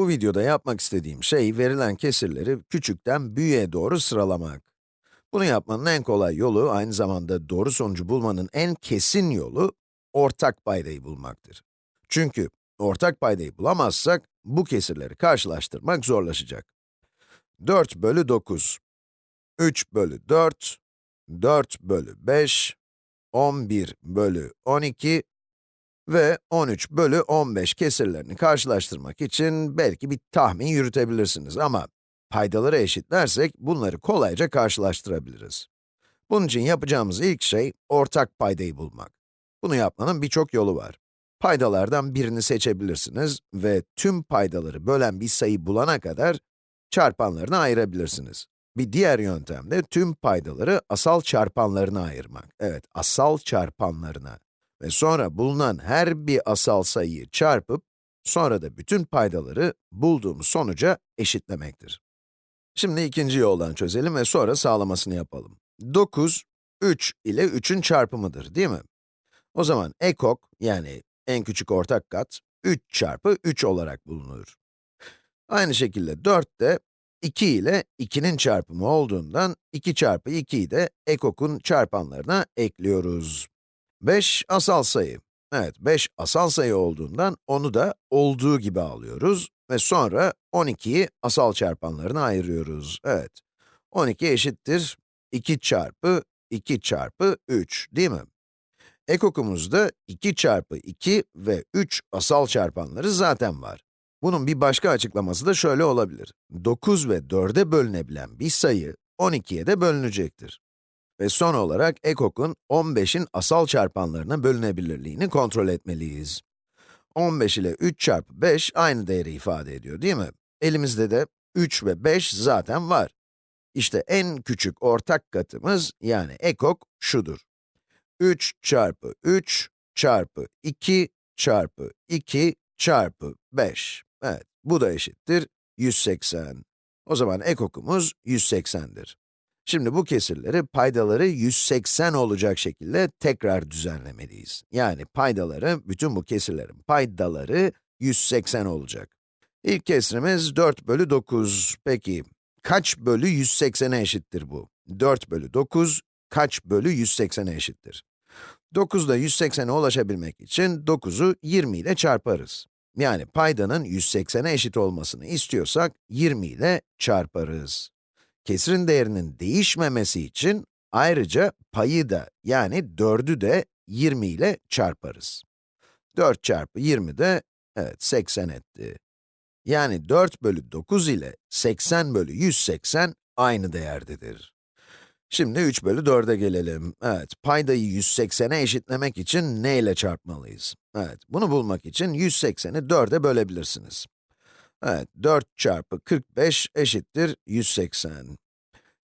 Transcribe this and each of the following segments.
Bu videoda yapmak istediğim şey, verilen kesirleri küçükten büyüğe doğru sıralamak. Bunu yapmanın en kolay yolu, aynı zamanda doğru sonucu bulmanın en kesin yolu, ortak paydayı bulmaktır. Çünkü ortak paydayı bulamazsak, bu kesirleri karşılaştırmak zorlaşacak. 4 bölü 9, 3 bölü 4, 4 bölü 5, 11 bölü 12 ve 13 bölü 15 kesirlerini karşılaştırmak için belki bir tahmin yürütebilirsiniz ama paydaları eşitlersek bunları kolayca karşılaştırabiliriz. Bunun için yapacağımız ilk şey ortak paydayı bulmak. Bunu yapmanın birçok yolu var. Paydalardan birini seçebilirsiniz ve tüm paydaları bölen bir sayı bulana kadar çarpanlarını ayırabilirsiniz. Bir diğer yöntem de tüm paydaları asal çarpanlarına ayırmak. Evet, asal çarpanlarına. Ve sonra bulunan her bir asal sayıyı çarpıp, sonra da bütün paydaları bulduğumuz sonuca eşitlemektir. Şimdi ikinci yoldan çözelim ve sonra sağlamasını yapalım. 9, 3 ile 3'ün çarpımıdır, değil mi? O zaman ekok, yani en küçük ortak kat, 3 çarpı 3 olarak bulunur. Aynı şekilde 4 de 2 ile 2'nin çarpımı olduğundan 2 çarpı 2'yi de ekokun çarpanlarına ekliyoruz. 5 asal sayı. Evet, 5 asal sayı olduğundan onu da olduğu gibi alıyoruz ve sonra 12'yi asal çarpanlarına ayırıyoruz. Evet, 12 eşittir 2 çarpı 2 çarpı 3, değil mi? Ekokumuzda 2 çarpı 2 ve 3 asal çarpanları zaten var. Bunun bir başka açıklaması da şöyle olabilir. 9 ve 4'e bölünebilen bir sayı, 12'ye de bölünecektir. Ve son olarak ekokun 15'in asal çarpanlarına bölünebilirliğini kontrol etmeliyiz. 15 ile 3 çarpı 5 aynı değeri ifade ediyor değil mi? Elimizde de 3 ve 5 zaten var. İşte en küçük ortak katımız, yani ekok şudur. 3 çarpı 3 çarpı 2 çarpı 2 çarpı 5. Evet, bu da eşittir 180. O zaman ekokumuz 180'dir. Şimdi bu kesirleri, paydaları 180 olacak şekilde tekrar düzenlemeliyiz. Yani paydaları, bütün bu kesirlerin paydaları 180 olacak. İlk kesrimiz 4 bölü 9. Peki, kaç bölü 180'e eşittir bu? 4 bölü 9, kaç bölü 180'e eşittir? 9'da 180'e ulaşabilmek için 9'u 20 ile çarparız. Yani paydanın 180'e eşit olmasını istiyorsak 20 ile çarparız. Kesrin değerinin değişmemesi için ayrıca payı da yani 4'ü de 20 ile çarparız. 4 çarpı 20 de, evet 80 etti. Yani 4 bölü 9 ile 80 bölü 180 aynı değerdedir. Şimdi 3 bölü 4'e gelelim. Evet, paydayı 180'e eşitlemek için ne ile çarpmalıyız? Evet, bunu bulmak için 180'i 4'e bölebilirsiniz. Evet, 4 çarpı 45 eşittir 180.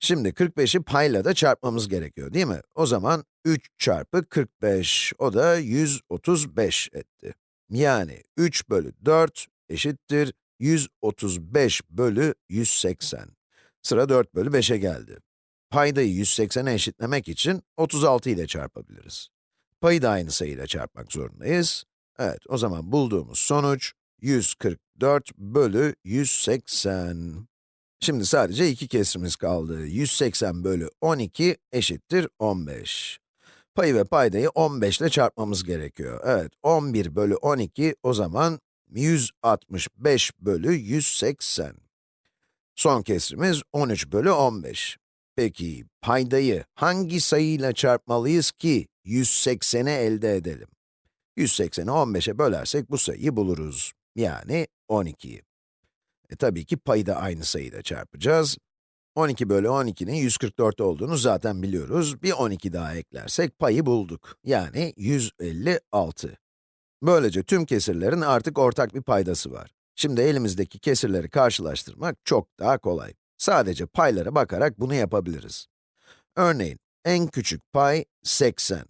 Şimdi 45'i payla da çarpmamız gerekiyor değil mi? O zaman 3 çarpı 45, o da 135 etti. Yani 3 bölü 4 eşittir 135 bölü 180. Sıra 4 bölü 5'e geldi. Paydayı 180'e eşitlemek için 36 ile çarpabiliriz. Payı da aynı sayıyla çarpmak zorundayız. Evet, o zaman bulduğumuz sonuç 144 bölü 180. Şimdi sadece iki kesrimiz kaldı. 180 bölü 12 eşittir 15. Payı ve paydayı 15 ile çarpmamız gerekiyor. Evet, 11 bölü 12 o zaman 165 bölü 180. Son kesrimiz 13 bölü 15. Peki, paydayı hangi sayıyla çarpmalıyız ki 180'i elde edelim? 180'i 15'e bölersek bu sayıyı buluruz. Yani 12'yi. E tabii ki payı da aynı sayıyla çarpacağız. 12 bölü 12'nin 144 olduğunu zaten biliyoruz. Bir 12 daha eklersek payı bulduk. Yani 156. Böylece tüm kesirlerin artık ortak bir paydası var. Şimdi elimizdeki kesirleri karşılaştırmak çok daha kolay. Sadece paylara bakarak bunu yapabiliriz. Örneğin, en küçük pay 80.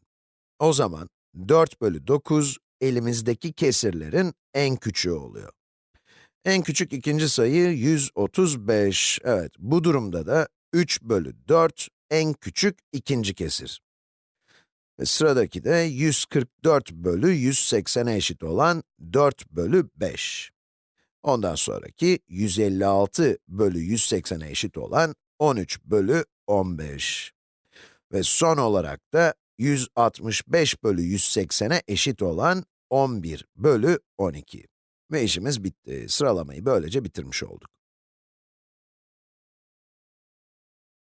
O zaman 4 bölü 9 elimizdeki kesirlerin en küçüğü oluyor. En küçük ikinci sayı 135. Evet, bu durumda da 3 bölü 4 en küçük ikinci kesir. Ve sıradaki de 144 bölü 180'e eşit olan 4 bölü 5. Ondan sonraki 156 bölü 180'e eşit olan 13 bölü 15. Ve son olarak da 165 bölü 180'e eşit olan 11 bölü 12. Ve işimiz bitti. Sıralamayı böylece bitirmiş olduk.